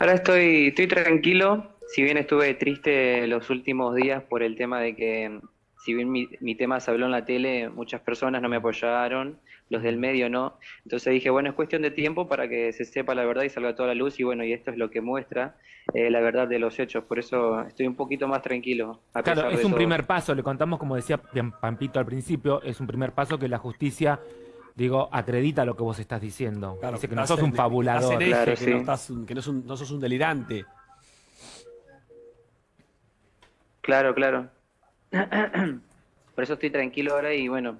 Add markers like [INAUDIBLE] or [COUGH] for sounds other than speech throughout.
Ahora estoy, estoy tranquilo, si bien estuve triste los últimos días por el tema de que, si bien mi, mi tema se habló en la tele, muchas personas no me apoyaron, los del medio no. Entonces dije, bueno, es cuestión de tiempo para que se sepa la verdad y salga toda la luz y bueno, y esto es lo que muestra eh, la verdad de los hechos. Por eso estoy un poquito más tranquilo. A claro, es un primer paso, le contamos como decía Pampito al principio, es un primer paso que la justicia digo, acredita lo que vos estás diciendo. Claro, Dice que no sos un fabulador. claro, que, no, estás, que no, un, no, sos un delirante. Claro, claro. [CLEARS THROAT] Por eso estoy tranquilo ahora y bueno,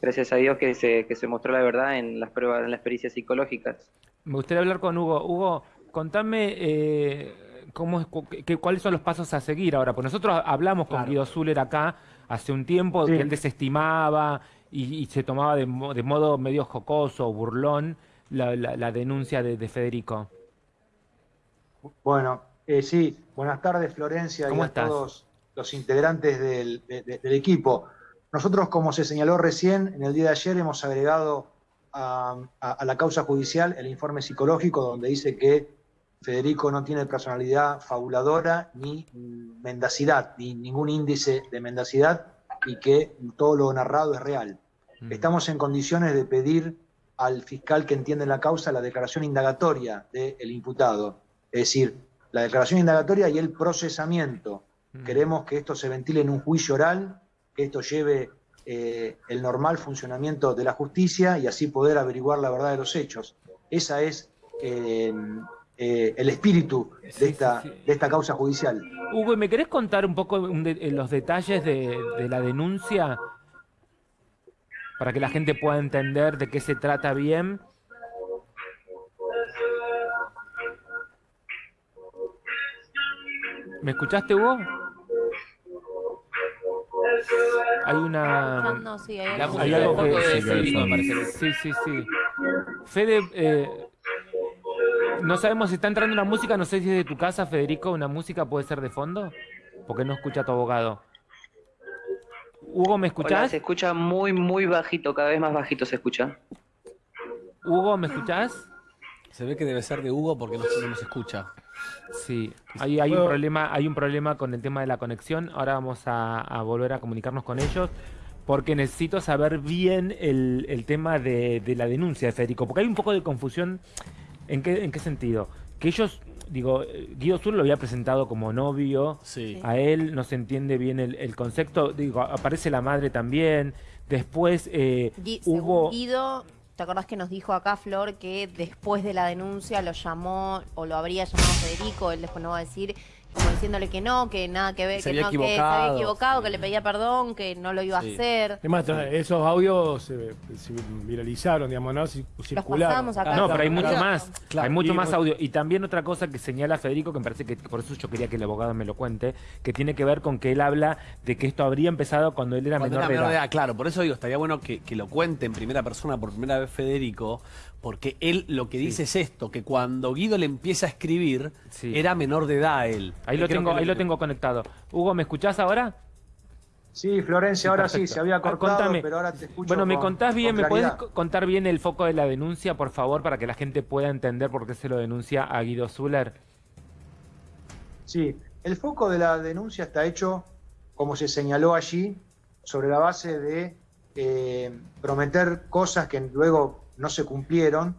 gracias a Dios que se, que se mostró la verdad en las pruebas, en las experiencias psicológicas. Me gustaría hablar con Hugo. Hugo, contame eh, cómo es, que, cuáles son los pasos a seguir ahora. Pues nosotros hablamos con Guido Zuller acá hace un tiempo, que él desestimaba y, se tomaba de, modo medio jocoso, burlón, la, denuncia de, Federico. Bueno, eh, sí, buenas tardes Florencia y a todos los integrantes del, equipo. Nosotros, como se señaló recién, en el día de ayer hemos agregado a, la causa judicial el informe psicológico donde dice que Federico no tiene personalidad fabuladora ni mendacidad, ni ningún índice de mendacidad y que todo lo narrado es real. Mm. Estamos en condiciones de pedir al fiscal que entiende la causa la declaración indagatoria del imputado, es decir, la declaración indagatoria y el procesamiento. Mm. Queremos que esto se ventile en un juicio oral, que esto lleve eh, el normal funcionamiento de la justicia y así poder averiguar la verdad de los hechos. Esa es eh, eh, el espíritu de esta, de esta causa judicial. Hugo, ¿me querés contar un poco los detalles de, de la denuncia? Para que la gente pueda entender de qué se trata bien. ¿Me escuchaste, Hugo? Hay una... No, sí, hay, hay algo que... Sí, sí, sí. Fede, eh, no sabemos si está entrando una música, no sé si es de tu casa, Federico, una música puede ser de fondo, porque no escucha a tu abogado. Hugo, ¿me escuchás? se escucha muy, muy bajito, cada vez más bajito se escucha. Hugo, ¿me escuchás? Se ve que debe ser de Hugo porque no, se nos escucha. Sí, hay, hay, un problema, hay un problema con el tema de la conexión. Ahora vamos a, volver a comunicarnos con ellos porque necesito saber bien el, tema de, de, la denuncia de Federico, porque hay un poco de confusión. ¿En qué, en qué sentido? Que ellos digo, Guido Sur lo había presentado como novio, a él no se entiende bien el, concepto, digo, aparece la madre también, después eh, hubo... Guido, ¿te acordás que nos dijo acá Flor que después de la denuncia lo llamó o lo habría llamado Federico, él después no va a decir como diciéndole que no, que nada que ver, que no, que se había equivocado, que le pedía perdón, que no lo iba a hacer. Además, esos audios se, viralizaron, digamos, ¿no? Circularon. Acá. No, pero hay mucho más. Hay mucho más audio. Y también otra cosa que señala Federico, que me parece que por eso yo quería que el abogado me lo cuente, que tiene que ver con que él habla de que esto habría empezado cuando él era menor, de edad. Claro, por eso digo, estaría bueno que, que lo cuente en primera persona por primera vez Federico, porque él lo que dice es esto, que cuando Guido le empieza a escribir, era menor de edad él. Ahí, lo tengo, ahí lo tengo conectado. Hugo, ¿me escuchás ahora? Sí, Florencia, ahora sí, se había ah, cortado, pero ahora te escucho Bueno, ¿me contás bien, me puedes contar bien el foco de la denuncia, por favor, para que la gente pueda entender por qué se lo denuncia a Guido Zuller? Sí, el foco de la denuncia está hecho, como se señaló allí, sobre la base de eh, prometer cosas que luego no se cumplieron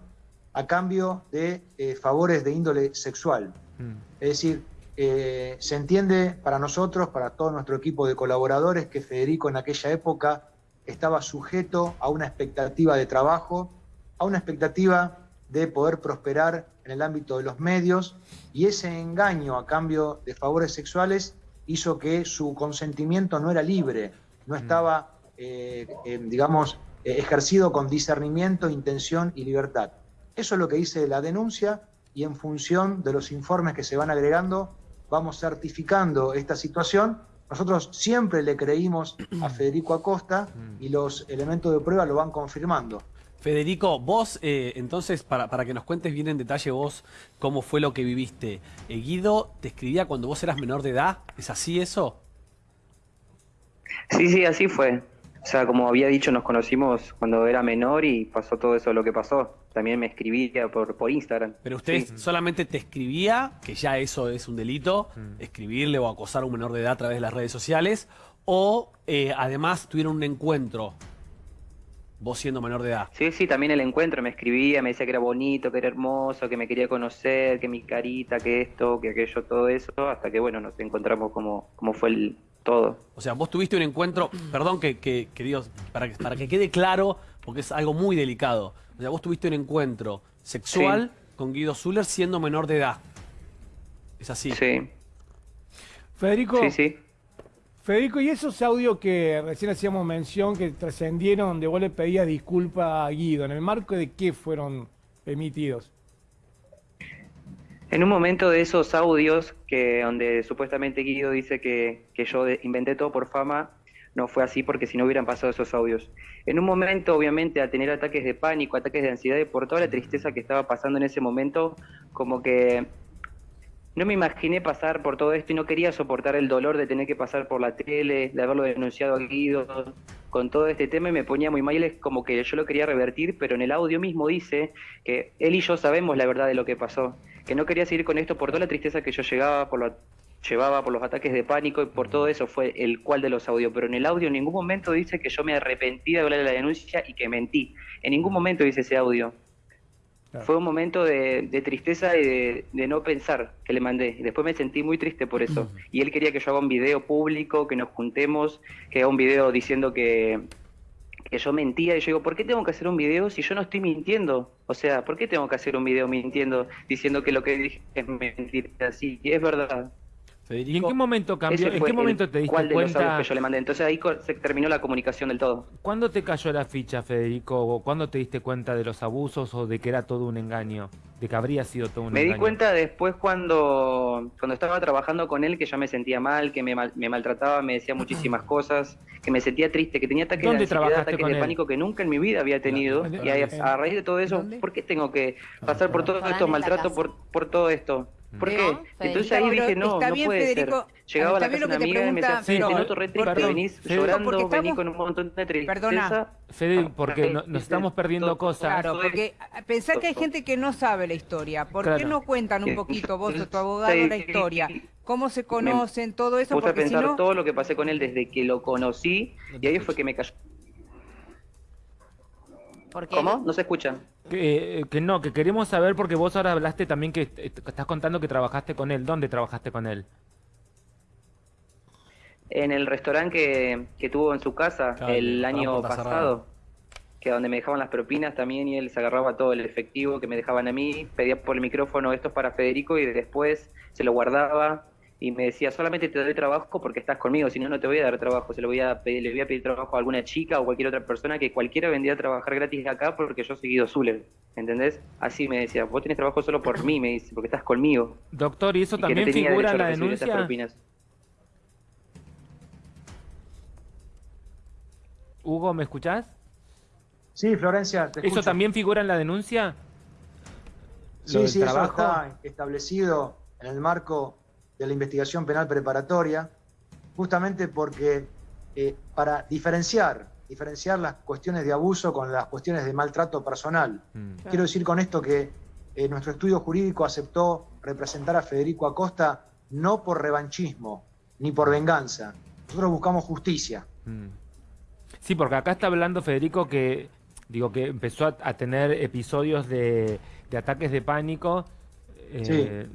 a cambio de eh, favores de índole sexual. Mm. Es decir, eh, se entiende para nosotros, para todo nuestro equipo de colaboradores, que Federico en aquella época estaba sujeto a una expectativa de trabajo, a una expectativa de poder prosperar en el ámbito de los medios, y ese engaño a cambio de favores sexuales hizo que su consentimiento no era libre, no mm. estaba, eh, digamos, ejercido con discernimiento, intención y libertad. Eso es lo que dice la denuncia y en función de los informes que se van agregando, vamos certificando esta situación. Nosotros siempre le creímos a [CLEARS THROAT] Federico Acosta y los elementos de prueba lo van confirmando. Federico, vos, eh, entonces, para, para, que nos cuentes bien en detalle vos cómo fue lo que viviste. Eh, Guido te escribía cuando vos eras menor de edad, ¿es así eso? Sí, sí, así fue O sea, como había dicho, nos conocimos cuando era menor y pasó todo eso lo que pasó. También me escribía por, por Instagram. Pero usted solamente te escribía, que ya eso es un delito, mm. escribirle o acosar a un menor de edad a través de las redes sociales, o eh, además tuvieron un encuentro, vos siendo menor de edad. Sí, sí, también el encuentro me escribía, me decía que era bonito, que era hermoso, que me quería conocer, que mi carita, que esto, que aquello, todo eso, hasta que bueno, nos encontramos como, como fue el, todo. O sea, vos tuviste un encuentro, perdón que, que, Dios, para que, para que quede claro, porque es algo muy delicado. O sea, vos tuviste un encuentro sexual con Guido Zuller siendo menor de edad. ¿Es así? Sí. Federico. Sí, sí. Federico, y esos audios que recién hacíamos mención, que trascendieron, donde vos le pedías disculpa a Guido, ¿en el marco de qué fueron emitidos? En un momento de esos audios, que donde supuestamente Guido dice que, yo inventé todo por fama, no fue así porque si no hubieran pasado esos audios. En un momento, obviamente, al tener ataques de pánico, ataques de ansiedad y por toda la tristeza que estaba pasando en ese momento, como que no me imaginé pasar por todo esto y no quería soportar el dolor de tener que pasar por la tele, de haberlo denunciado a Guido, con todo este tema y me ponía muy mal, es como que yo lo quería revertir, pero en el audio mismo dice que él y yo sabemos la verdad de lo que pasó que no quería seguir con esto por toda la tristeza que yo llegaba, por lo, llevaba por los ataques de pánico y por todo eso fue el cual de los audios. Pero en el audio en ningún momento dice que yo me arrepentí de hablar de la denuncia y que mentí. En ningún momento dice ese audio. Fue un momento de, tristeza y de, de, no pensar que le mandé. Después me sentí muy triste por eso. Y él quería que yo haga un video público, que nos juntemos, que haga un video diciendo que, que yo mentía y yo digo, ¿por qué tengo que hacer un video si yo no estoy mintiendo? O sea, ¿por qué tengo que hacer un video mintiendo diciendo que lo que dije es mentira? Sí, es verdad. ¿Y en qué momento cambió? ¿En qué momento te diste cuenta? que yo le mandé. Entonces ahí se terminó la comunicación del todo. ¿Cuándo te cayó la ficha, Federico? ¿Cuándo te diste cuenta de los abusos o de que era todo un engaño? De que habría sido todo un me engaño. Me di cuenta después cuando, cuando estaba trabajando con él que ya me sentía mal, que me, me maltrataba, me decía muchísimas cosas, que me sentía triste, que tenía ataques de ansiedad, ataques de pánico que nunca en mi vida había tenido. Y a, raíz de todo eso, ¿por qué tengo que pasar por todo esto, maltrato por, por todo esto? ¿Por qué? Entonces ahí dije, no, no puede Federico, ser. Llegaba a la casa una amiga y me decía, sí, te noto re triste, venís llorando, venís con un montón de tristeza. Perdona. Fede, porque nos estamos perdiendo cosas. Claro, porque pensá que hay gente que no sabe la historia. ¿Por qué no cuentan un poquito vos o tu [LAUGHS] abogado la historia? ¿Cómo se conocen, todo eso? Puse a pensar todo lo que pasé con él desde que lo conocí y ahí fue que me cayó. ¿Cómo? No se escucha. Que, que, no, que queremos saber porque vos ahora hablaste también que estás contando que trabajaste con él. ¿Dónde trabajaste con él? En el restaurante que, tuvo en su casa el año pasado, que donde me dejaban las propinas también y él se agarraba todo el efectivo que me dejaban a mí, pedía por el micrófono esto es para Federico y después se lo guardaba y me decía, solamente te doy trabajo porque estás conmigo, si no, no te voy a dar trabajo, se lo voy a pedir, le voy a pedir trabajo a alguna chica o cualquier otra persona que cualquiera vendría a trabajar gratis acá porque yo soy Guido Zuller, ¿entendés? Así me decía, vos tenés trabajo solo por mí, me dice, porque estás conmigo. Doctor, ¿y eso también figura en la denuncia? Hugo, ¿me escuchás? Sí, Florencia, te ¿Eso también figura en la denuncia? Sí, sí, eso está establecido en el marco de la investigación penal preparatoria, justamente porque eh, para diferenciar, diferenciar las cuestiones de abuso con las cuestiones de maltrato personal. Mm. Quiero decir con esto que eh, nuestro estudio jurídico aceptó representar a Federico Acosta no por revanchismo ni por venganza. Nosotros buscamos justicia. Mm. Sí, porque acá está hablando Federico que digo que empezó a, tener episodios de, ataques de pánico. Eh,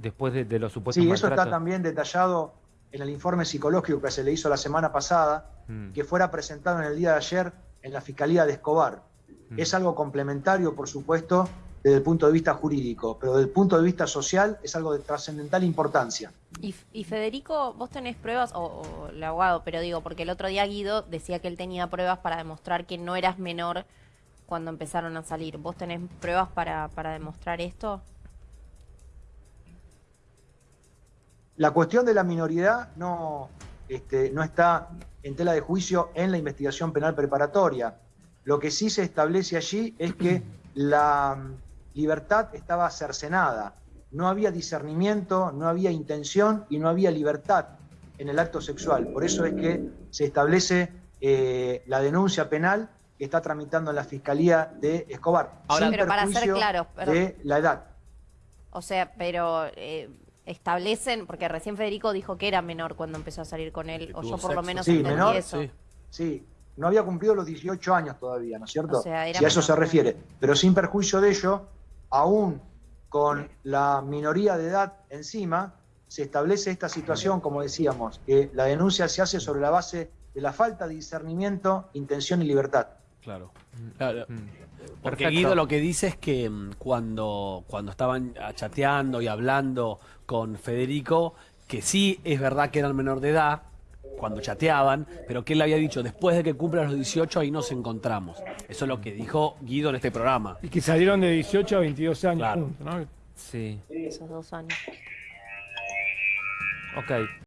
después de, los supuestos Sí, eso está también detallado en el informe psicológico que se le hizo la semana pasada, mm. que fuera presentado en el día de ayer en la Fiscalía de Escobar. Mm. Es algo complementario, por supuesto, desde el punto de vista jurídico, pero desde el punto de vista social es algo de trascendental importancia. Y, Federico, vos tenés pruebas, o, el abogado, pero digo, porque el otro día Guido decía que él tenía pruebas para demostrar que no eras menor cuando empezaron a salir. ¿Vos tenés pruebas para, para demostrar esto? La cuestión de la minoridad no, este, no está en tela de juicio en la investigación penal preparatoria. Lo que sí se establece allí es que la mm, libertad estaba cercenada. No había discernimiento, no había intención y no había libertad en el acto sexual. Por eso es que se establece eh, la denuncia penal que está tramitando en la Fiscalía de Escobar. Ahora, pero para ser claro, de la edad. O sea, pero eh, establecen, porque recién Federico dijo que era menor cuando empezó a salir con él, o yo por lo menos sí, menor, eso. Sí, sí, no había cumplido los 18 años todavía, ¿no es cierto? si a eso se refiere. Pero sin perjuicio de ello, aún con la minoría de edad encima, se establece esta situación, como decíamos, que la denuncia se hace sobre la base de la falta de discernimiento, intención y libertad. Claro. Mm. Porque Guido lo que dice es que mm, cuando, cuando estaban chateando y hablando con Federico, que sí es verdad que eran menor de edad, cuando chateaban, pero que él había dicho, después de que cumplan los 18, ahí nos encontramos. Eso es lo que dijo Guido en este programa. Y que salieron de 18 a 22 años juntos, ¿no? Sí. Esos dos años. Ok.